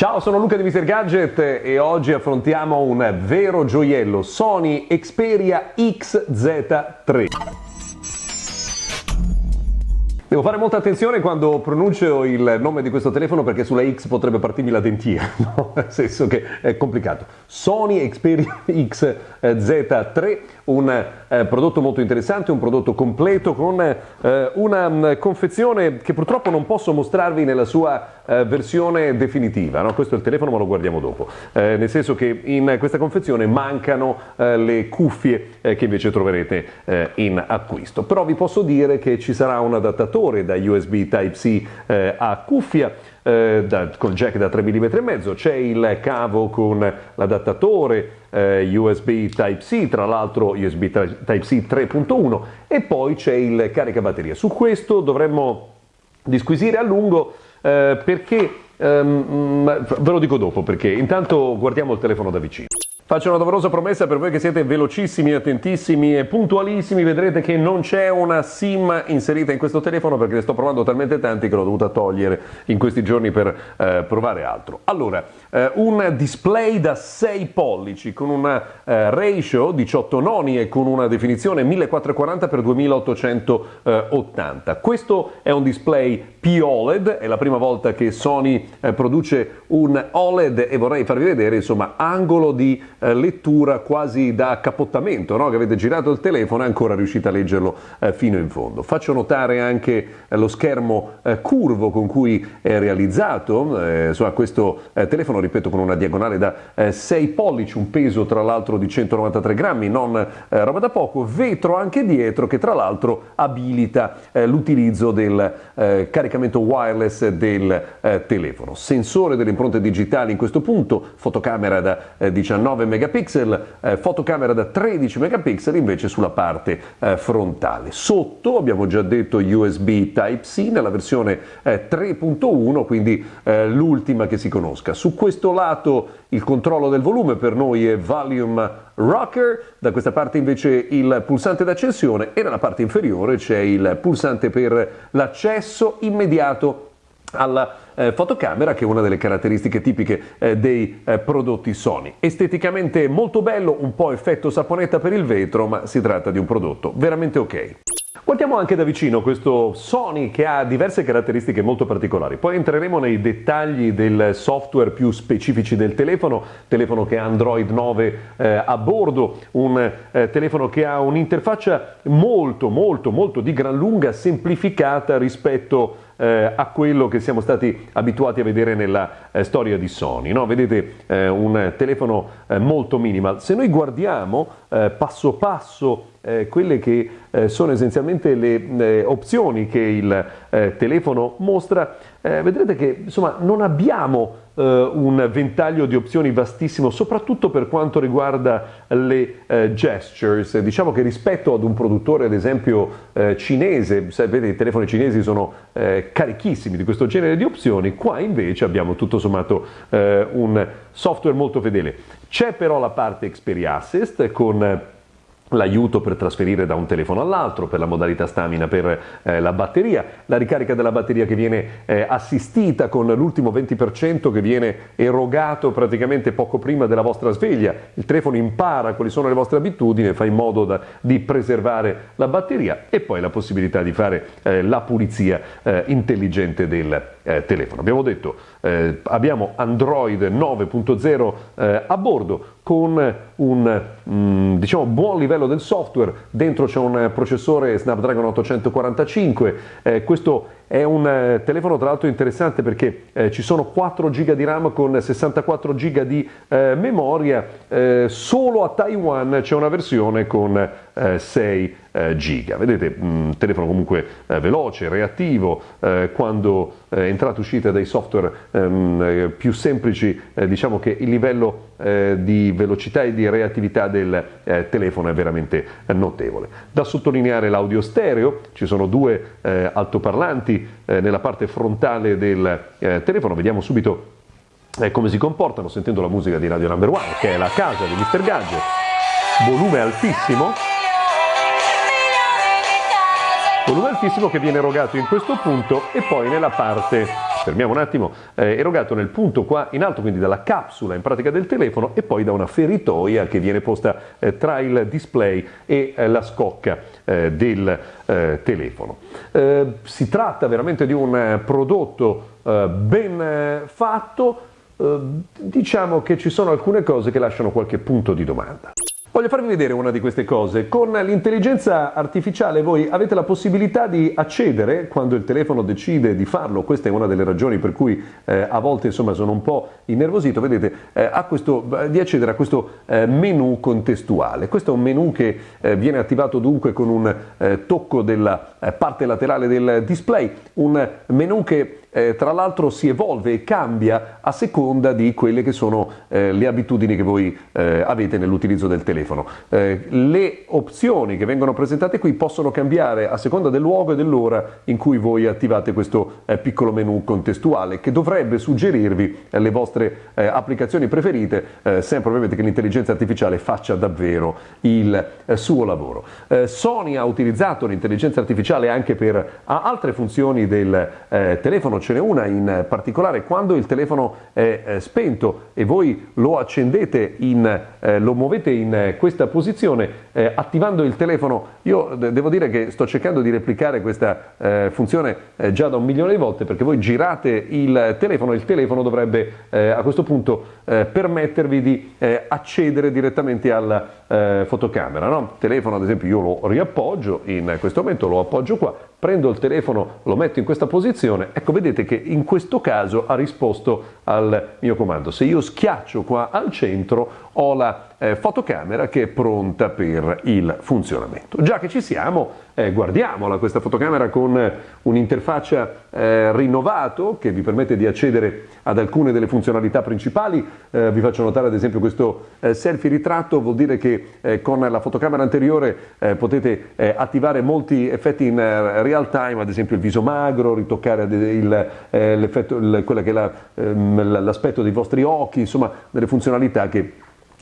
Ciao, sono Luca di Mr. Gadget e oggi affrontiamo un vero gioiello Sony Xperia XZ3. Devo fare molta attenzione quando pronuncio il nome di questo telefono perché sulla X potrebbe partirmi la dentina, no? nel senso che è complicato. Sony Xperia XZ3, un eh, prodotto molto interessante, un prodotto completo con eh, una mh, mm, confezione che purtroppo non posso mostrarvi nella sua eh, versione definitiva. No? Questo è il telefono ma lo guardiamo dopo, eh, nel senso che in questa confezione mancano eh, le cuffie eh, che invece troverete in acquisto. Però vi posso dire che ci sarà un adattatore adattatore da USB Type-C eh, a cuffia eh, da, con jack da 3 mm e mezzo, c'è il cavo con l'adattatore eh, USB Type-C, tra l'altro USB Type-C 3.1 e poi c'è il caricabatteria. Su questo dovremmo disquisire a lungo eh, perché, um, ve lo dico dopo perché, intanto guardiamo il telefono da vicino. Faccio una doverosa promessa per voi che siete velocissimi, attentissimi e puntualissimi, vedrete che non c'è una SIM inserita in questo telefono perché ne sto provando talmente tanti che l'ho dovuta togliere in questi giorni per eh, provare altro. Allora, eh, un display da 6 pollici con una eh, ratio 18 noni e con una definizione 1440x2880. Questo è un display P-OLED, è la prima volta che Sony eh, produce un OLED e vorrei farvi vedere insomma angolo di eh, lettura quasi da cappottamento, no? che avete girato il telefono e ancora riuscite a leggerlo eh, fino in fondo. Faccio notare anche eh, lo schermo curvo con cui è realizzato, insomma, questo eh, telefono, ripeto, con una diagonale da 6 pollici, un peso tra l'altro di 193 grammi, non roba da poco, vetro anche dietro che tra l'altro abilita l'utilizzo del caricamento wireless del telefono. Sensore delle impronte digitali in questo punto, fotocamera da 19 megapixel, eh, fotocamera da 13 megapixel invece sulla parte eh, frontale. Sotto abbiamo già detto USB Type-C nella versione eh, 3.1, quindi eh, l'ultima che si conosca. Su questo lato il controllo del volume per noi è Volume Rocker, da questa parte invece il pulsante d'accensione e nella parte inferiore c'è il pulsante per l'accesso immediato alla eh, fotocamera che è una delle caratteristiche tipiche eh, dei eh, prodotti Sony. Esteticamente molto bello, un po' effetto saponetta per il vetro, ma si tratta di un prodotto veramente ok. Guardiamo anche da vicino questo Sony che ha diverse caratteristiche molto particolari, poi entreremo nei dettagli del software più specifici del telefono, telefono che ha Android 9 eh, a bordo, un eh, telefono che ha un'interfaccia molto molto molto di gran lunga semplificata rispetto a eh, a quello che siamo stati abituati a vedere nella eh, storia di Sony. No? Vedete eh, un telefono eh, molto minimal. Se noi guardiamo eh, passo passo eh, quelle che eh, sono essenzialmente le eh, opzioni che il eh, telefono mostra, eh, vedrete che insomma non abbiamo eh, un ventaglio di opzioni vastissimo, soprattutto per quanto riguarda le gestures. Diciamo che rispetto ad un produttore, ad esempio cinese, sapete i telefoni cinesi sono carichissimi di questo genere di opzioni, qua invece abbiamo tutto sommato un software molto fedele. C'è però la parte Xperia Assist con l'aiuto per trasferire da un telefono all'altro, per la modalità stamina per eh, la batteria, la ricarica della batteria che viene eh, assistita con l'ultimo 20% che viene erogato praticamente poco prima della vostra sveglia, il telefono impara quali sono le vostre abitudini fa in modo da, di preservare la batteria e poi la possibilità di fare eh, la pulizia eh, intelligente del eh, telefono. Abbiamo detto eh, abbiamo Android 9.0 a bordo con un mm, diciamo, buon livello del software, dentro c'è un processore Snapdragon 845, eh, questo è un eh, telefono tra l'altro interessante perché eh, ci sono 4 GB di RAM con 64 GB di eh, memoria, eh, solo a Taiwan c'è una versione con 6 eh, giga. Vedete, mm, telefono comunque eh, veloce, reattivo, eh, quando entrate e uscite dai software ehm, più semplici, diciamo che il livello di velocità e di reattività del telefono è veramente notevole. Da sottolineare l'audio stereo, ci sono due altoparlanti nella parte frontale del telefono, vediamo subito come si comportano sentendo la musica di Radio Number One, che è la casa di Mr. Gadget, volume altissimo. Volume altissimo che viene erogato in questo punto e poi nella parte fermiamo un attimo, eh, erogato nel punto qua in alto, quindi dalla capsula in pratica del telefono e poi da una feritoia che viene posta eh, tra il display e eh, la scocca eh, del eh, telefono. Eh, si tratta veramente di un prodotto ben fatto, diciamo che ci sono alcune cose che lasciano qualche punto di domanda. Voglio farvi vedere una di queste cose. Con l'intelligenza artificiale voi avete la possibilità di accedere quando il telefono decide di farlo. Questa è una delle ragioni per cui eh, a volte insomma, sono un po' innervosito. Vedete, eh, questo, di accedere a questo eh, menu contestuale. Questo è un menu che eh, viene attivato dunque con un eh, tocco della eh, parte laterale del display. Un menu che eh, tra l'altro si evolve e cambia a seconda di quelle che sono eh, le abitudini che voi eh, avete nell'utilizzo del telefono. Eh, le opzioni che vengono presentate qui possono cambiare a seconda del luogo e dell'ora in cui voi attivate questo eh, piccolo menu contestuale che dovrebbe suggerirvi eh, le vostre applicazioni preferite, sempre ovviamente che l'intelligenza artificiale faccia davvero il suo lavoro. Sony ha utilizzato l'intelligenza artificiale anche per altre funzioni del telefono ce n'è una in particolare quando il telefono è eh, spento e voi lo accendete, in, eh, lo muovete in questa posizione, eh, attivando il telefono, io devo dire che sto cercando di replicare questa eh, funzione eh, già da un milione di volte perché voi girate il telefono, il telefono dovrebbe eh, a questo punto permettervi di accedere direttamente alla fotocamera. No? Il telefono ad esempio io lo riappoggio, in questo momento lo appoggio qua, prendo il telefono, lo metto in questa posizione, ecco vedete che in questo caso ha risposto al mio comando. Se io schiaccio qua al centro ho la eh, fotocamera che è pronta per il funzionamento. Già che ci siamo, eh, guardiamola questa fotocamera con un'interfaccia eh, rinnovato che vi permette di accedere ad alcune delle funzionalità principali. Eh, vi faccio notare ad esempio questo eh, selfie ritratto, vuol dire che eh, con la fotocamera anteriore potete attivare molti effetti in real time, ad esempio il viso magro, ritoccare il, il, ehm, l'aspetto dei vostri occhi, insomma delle funzionalità che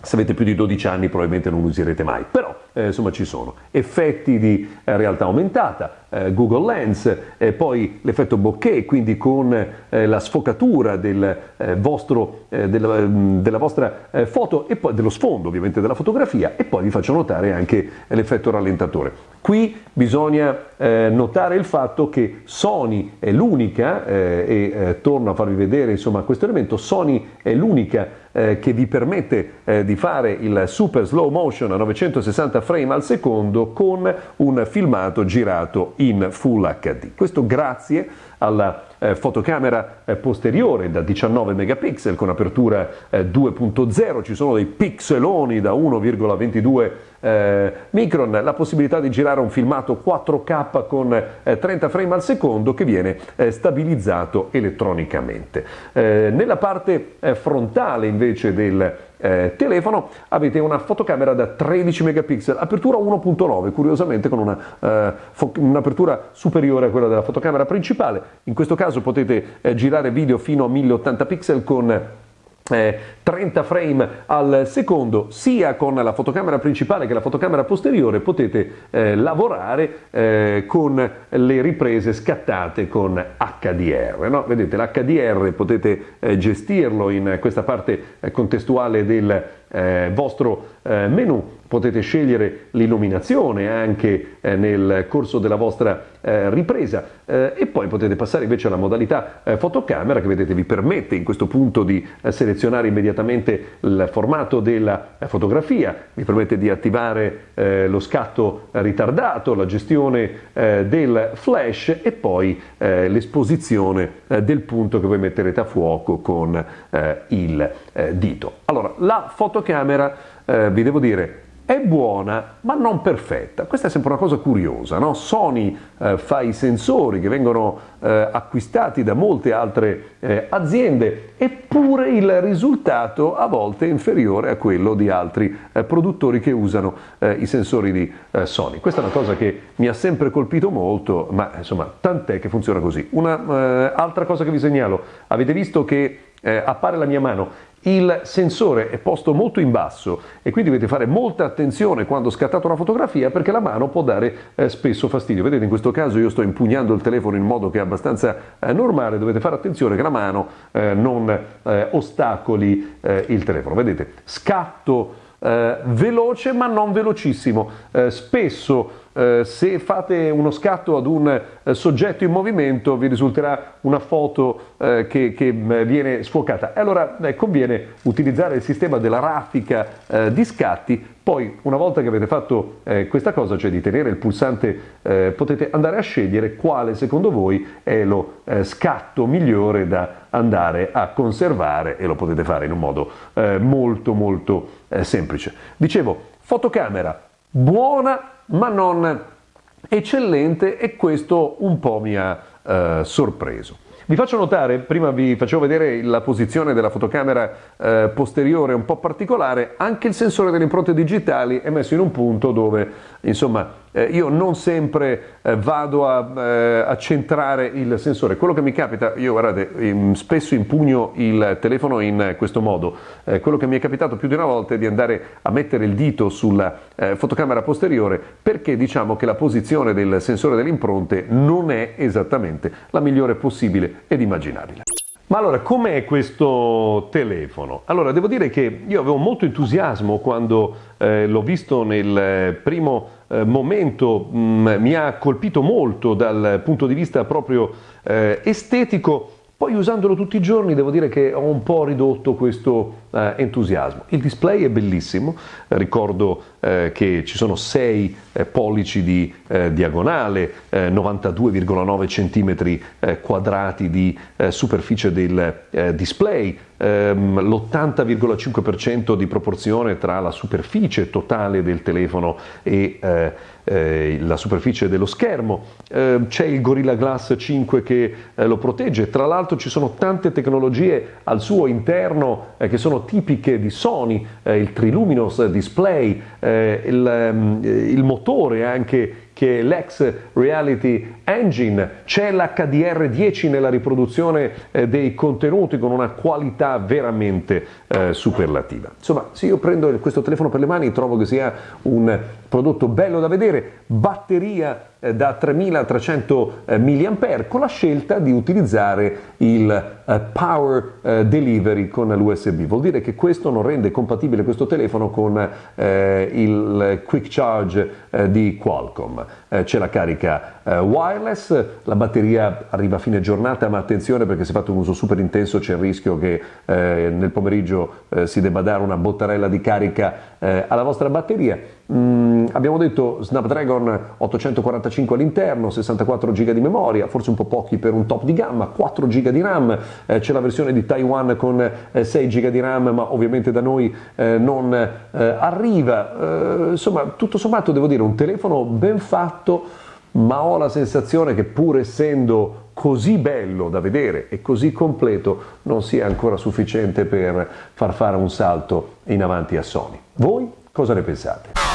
se avete più di 12 anni probabilmente non userete mai, però eh, insomma ci sono effetti di eh, realtà aumentata, eh, Google Lens, poi l'effetto bokeh, quindi con eh, la sfocatura del, eh, vostro, della, mm, della, vostra foto e poi dello sfondo ovviamente della fotografia e poi vi faccio notare anche l'effetto rallentatore. Qui bisogna notare il fatto che Sony è l'unica, e torno a farvi vedere insomma questo elemento, Sony è l'unica che vi permette di fare il super slow motion a 960 frame al secondo con un filmato girato in Full HD. Questo grazie alla eh, fotocamera eh, posteriore da 19 megapixel con apertura eh, 2.0, ci sono dei pixeloni da 1,22 eh, micron, la possibilità di girare un filmato 4K con 30 eh, frame al secondo che viene eh, stabilizzato elettronicamente. nella parte frontale invece del eh, telefono avete una fotocamera da 13 megapixel, apertura 1.9, curiosamente con una, eh, un'apertura superiore a quella della fotocamera principale. In questo caso potete eh, girare video fino a 1080 pixel con 30 frame al secondo sia con la fotocamera principale che la fotocamera posteriore potete eh, lavorare eh, con le riprese scattate con HDR no? vedete l'HDR potete eh, gestirlo in questa parte eh, contestuale del eh, vostro eh, menu potete scegliere l'illuminazione anche eh, nel corso della vostra eh, ripresa eh, e poi potete passare invece alla modalità eh, fotocamera che vedete vi permette in questo punto di selezionare immediatamente il formato della fotografia, vi permette di attivare lo scatto ritardato, la gestione del flash e poi l'esposizione del punto che voi metterete a fuoco con il dito. Allora, la fotocamera eh, vi devo dire, è buona ma non perfetta. Questa è sempre una cosa curiosa, no? Sony eh, fa i sensori che vengono eh, acquistati da molte altre eh, aziende eppure il risultato a volte è inferiore a quello di altri eh, produttori che usano eh, i sensori di eh, Sony. Questa è una cosa che mi ha sempre colpito molto, ma insomma tant'è che funziona così. Un'altra cosa che vi segnalo, avete visto che eh, appare la mia mano, il sensore è posto molto in basso e quindi dovete fare molta attenzione quando scattate una fotografia perché la mano può dare eh, spesso fastidio. Vedete in questo caso io sto impugnando il telefono in modo che è abbastanza eh, normale, dovete fare attenzione che la mano eh, non eh, ostacoli eh, il telefono. Vedete, scatto eh, veloce ma non velocissimo. Eh, spesso eh, se fate uno scatto ad un eh, soggetto in movimento vi risulterà una foto eh, che, che, viene sfocata. Allora conviene utilizzare il sistema della raffica di scatti poi, una volta che avete fatto eh, questa cosa, cioè di tenere il pulsante, eh, potete andare a scegliere quale secondo voi è lo eh, scatto migliore da andare a conservare e lo potete fare in un modo eh, molto molto eh, semplice. Dicevo, fotocamera buona ma non eccellente e questo un po' mi ha eh, sorpreso. Vi faccio notare, prima vi facevo vedere la posizione della fotocamera eh, posteriore un po' particolare, anche il sensore delle impronte digitali è messo in un punto dove, insomma, eh, io non sempre eh, vado a, eh, a, centrare il sensore. Quello che mi capita, io guardate, spesso impugno il telefono in questo modo, eh, quello che mi è capitato più di una volta è di andare a mettere il dito sulla eh, fotocamera posteriore perché diciamo che la posizione del sensore delle impronte non è esattamente la migliore possibile ed immaginabile. Ma allora, com'è questo telefono? Allora, devo dire che io avevo molto entusiasmo quando eh, l'ho visto nel primo eh, momento, mh, mm, mi ha colpito molto dal punto di vista proprio eh, estetico. Poi usandolo tutti i giorni devo dire che ho un po' ridotto questo eh, entusiasmo. Il display è bellissimo, eh, ricordo eh, che ci sono 6 eh, pollici di eh, diagonale, 92,9 cm quadrati di superficie del display, ehm, l'80,5% di proporzione tra la superficie totale del telefono e eh, la superficie dello schermo, eh, c'è il Gorilla Glass 5 che eh, lo protegge, tra l'altro ci sono tante tecnologie al suo interno eh, che sono tipiche di Sony, eh, il Triluminous Display, eh, il, ehm, il motore anche che è l'ex Reality Engine, c'è l'HDR10 nella riproduzione eh, dei contenuti con una qualità veramente eh, superlativa. Insomma, se io prendo questo telefono per le mani trovo che sia un prodotto bello da vedere, batteria eh, da 3300 eh, mAh con la scelta di utilizzare il eh, Power Delivery con l'USB. Vuol dire che questo non rende compatibile questo telefono con il Quick Charge di Qualcomm. C'è la carica wireless, la batteria arriva a fine giornata, ma attenzione perché se fate un uso super intenso c'è il rischio che nel pomeriggio si debba dare una bottarella di carica alla vostra batteria. Mm, abbiamo detto Snapdragon 845 all'interno, 64 GB di memoria, forse un po' pochi per un top di gamma, 4 GB di RAM, eh, c'è la versione di Taiwan con eh, 6 GB di RAM, ma ovviamente da noi eh, non eh, arriva. Eh, insomma, tutto sommato devo dire un telefono ben fatto, ma ho la sensazione che pur essendo così bello da vedere e così completo non sia ancora sufficiente per far fare un salto in avanti a Sony. Voi cosa ne pensate?